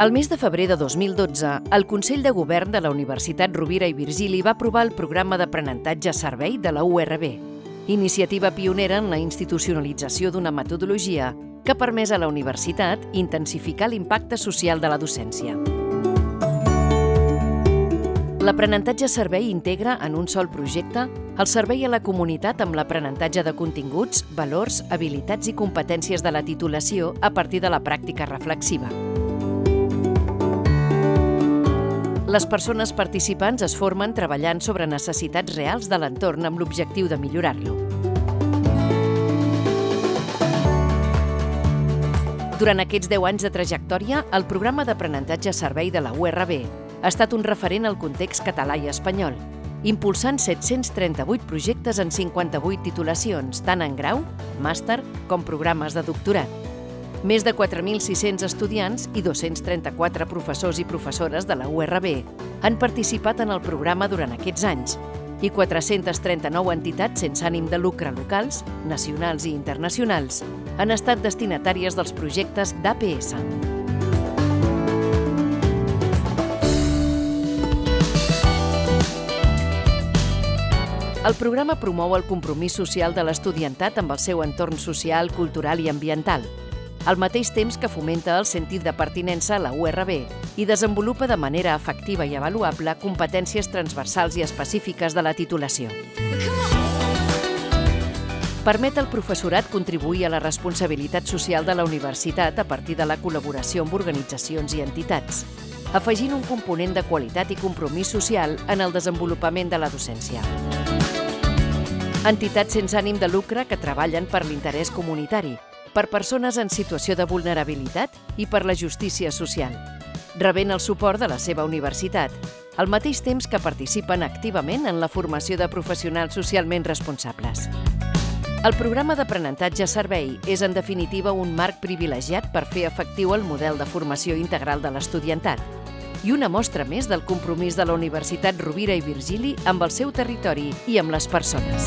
El mes de febrer de 2012, el Consell de Govern de la Universitat Rovira i Virgili va aprovar el programa d'aprenentatge servei de la URB, iniciativa pionera en la institucionalització d'una metodologia que ha permès a la universitat intensificar l'impacte social de la docència. L'aprenentatge servei integra en un sol projecte el servei a la comunitat amb l'aprenentatge de continguts, valors, habilitats i competències de la titulació a partir de la pràctica reflexiva. Les persones participants es formen treballant sobre necessitats reals de l'entorn amb l'objectiu de millorar-lo. Durant aquests 10 anys de trajectòria, el programa d'aprenentatge servei de la URB ha estat un referent al context català i espanyol, impulsant 738 projectes en 58 titulacions, tant en grau, màster com programes de doctorat. Més de 4.600 estudiants i 234 professors i professores de la URB han participat en el programa durant aquests anys i 439 entitats sense ànim de lucre locals, nacionals i internacionals han estat destinatàries dels projectes d'APS. El programa promou el compromís social de l'estudiantat amb el seu entorn social, cultural i ambiental, al mateix temps que fomenta el sentit de pertinença a la URB i desenvolupa de manera efectiva i avaluable competències transversals i específiques de la titulació. Permet al professorat contribuir a la responsabilitat social de la universitat a partir de la col·laboració amb organitzacions i entitats, afegint un component de qualitat i compromís social en el desenvolupament de la docència. Entitats sense ànim de lucre que treballen per l'interès comunitari, per persones en situació de vulnerabilitat i per la justícia social, rebent el suport de la seva universitat, al mateix temps que participen activament en la formació de professionals socialment responsables. El programa d'aprenentatge servei és, en definitiva, un marc privilegiat per fer efectiu el model de formació integral de l'estudiantat i una mostra més del compromís de la Universitat Rovira i Virgili amb el seu territori i amb les persones.